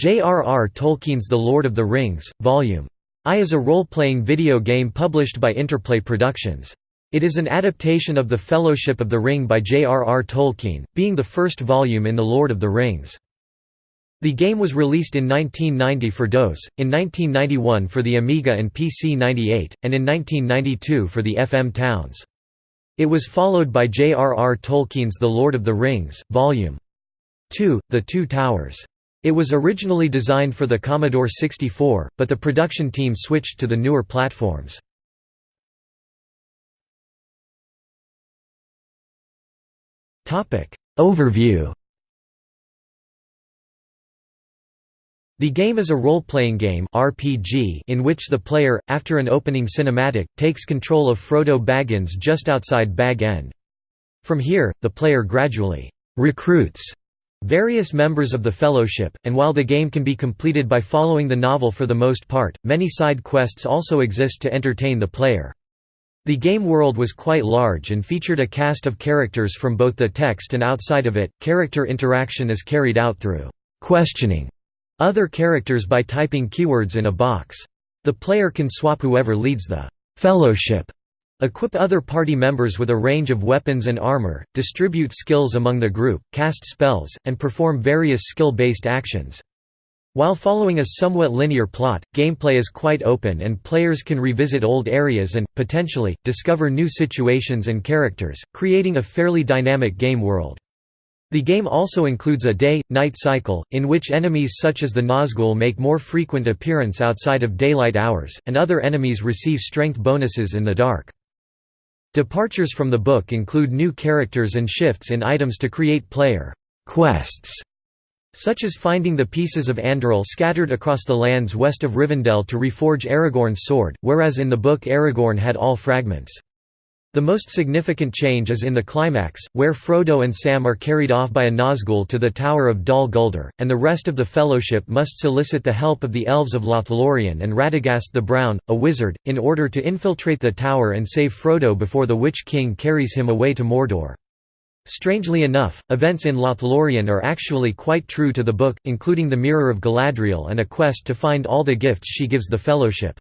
J.R.R. Tolkien's The Lord of the Rings, Vol. I is a role-playing video game published by Interplay Productions. It is an adaptation of The Fellowship of the Ring by J.R.R. Tolkien, being the first volume in The Lord of the Rings. The game was released in 1990 for DOS, in 1991 for the Amiga and PC-98, and in 1992 for the FM Towns. It was followed by J.R.R. Tolkien's The Lord of the Rings, Volume 2, The Two Towers. It was originally designed for the Commodore 64, but the production team switched to the newer platforms. Overview The game is a role-playing game RPG in which the player, after an opening cinematic, takes control of Frodo Baggins just outside Bag End. From here, the player gradually «recruits» various members of the Fellowship, and while the game can be completed by following the novel for the most part, many side quests also exist to entertain the player. The game world was quite large and featured a cast of characters from both the text and outside of it. Character interaction is carried out through questioning other characters by typing keywords in a box. The player can swap whoever leads the Fellowship Equip other party members with a range of weapons and armor, distribute skills among the group, cast spells, and perform various skill-based actions. While following a somewhat linear plot, gameplay is quite open and players can revisit old areas and, potentially, discover new situations and characters, creating a fairly dynamic game world. The game also includes a day-night cycle, in which enemies such as the Nazgul make more frequent appearance outside of daylight hours, and other enemies receive strength bonuses in the dark. Departures from the book include new characters and shifts in items to create player quests, such as finding the pieces of Andúril scattered across the lands west of Rivendell to reforge Aragorn's sword, whereas in the book Aragorn had all fragments. The most significant change is in the climax, where Frodo and Sam are carried off by a Nazgul to the Tower of Dol Guldur, and the rest of the Fellowship must solicit the help of the Elves of Lothlorien and Radagast the Brown, a wizard, in order to infiltrate the tower and save Frodo before the Witch King carries him away to Mordor. Strangely enough, events in Lothlorien are actually quite true to the book, including the Mirror of Galadriel and a quest to find all the gifts she gives the Fellowship.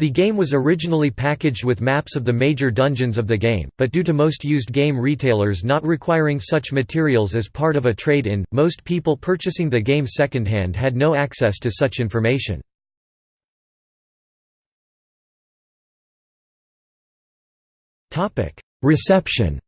The game was originally packaged with maps of the major dungeons of the game, but due to most used game retailers not requiring such materials as part of a trade-in, most people purchasing the game secondhand had no access to such information. Reception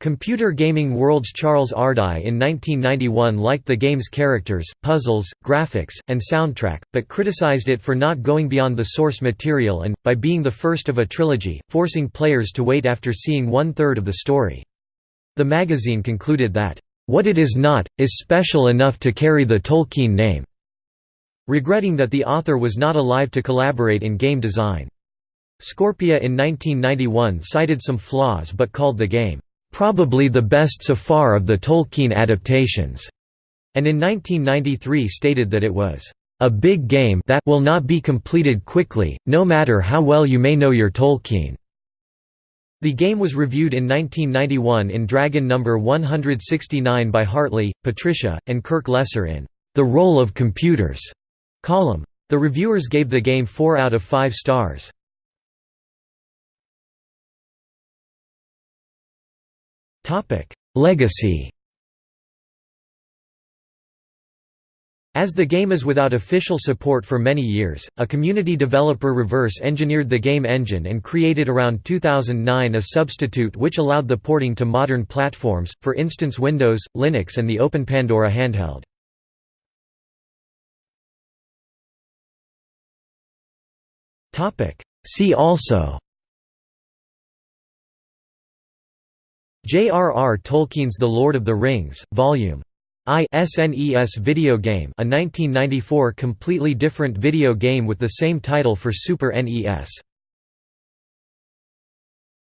Computer Gaming World's Charles Ardai in 1991 liked the game's characters, puzzles, graphics, and soundtrack, but criticized it for not going beyond the source material and, by being the first of a trilogy, forcing players to wait after seeing one-third of the story. The magazine concluded that, "...what it is not, is special enough to carry the Tolkien name", regretting that the author was not alive to collaborate in game design. Scorpia in 1991 cited some flaws but called the game probably the best so far of the Tolkien adaptations, and in 1993 stated that it was a big game that will not be completed quickly, no matter how well you may know your Tolkien. The game was reviewed in 1991 in Dragon Number 169 by Hartley, Patricia, and Kirk Lesser in The Role of Computers column. The reviewers gave the game 4 out of 5 stars. Legacy As the game is without official support for many years, a community developer reverse-engineered the game engine and created around 2009 a substitute which allowed the porting to modern platforms, for instance Windows, Linux and the Open Pandora handheld. See also J.R.R. Tolkien's The Lord of the Rings, Volume I SNES video game a 1994 completely different video game with the same title for Super NES.